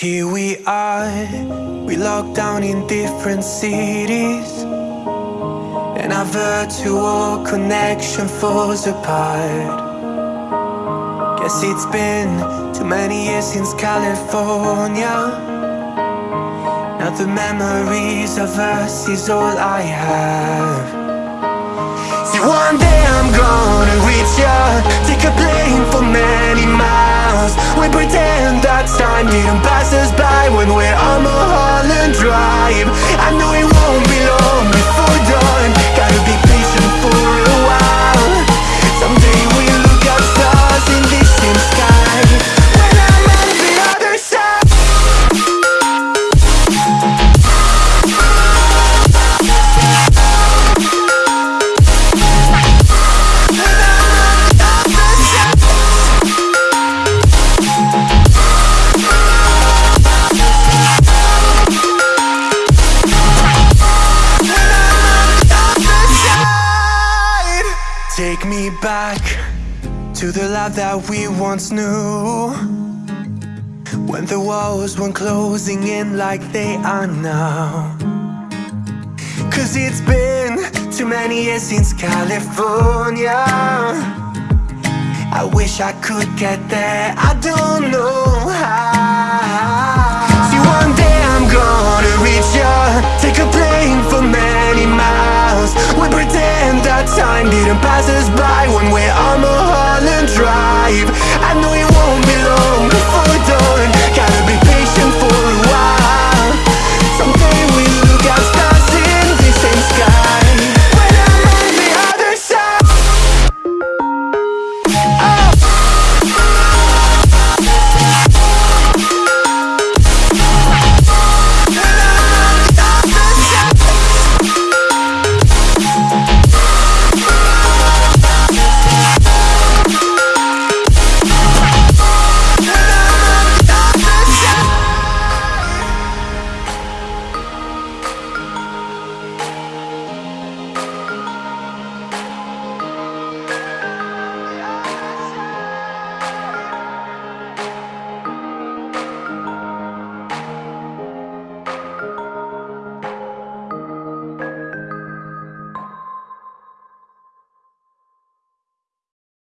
Here we are, we locked down in different cities. And our virtual connection falls apart. Guess it's been too many years since California. Now the memories of us is all I have. See one day I'm gonna reach ya When we're on Mulholland Drive. I know it Take me back to the life that we once knew. When the walls weren't closing in like they are now. Cause it's been too many years since California. I wish I could get there, I don't know how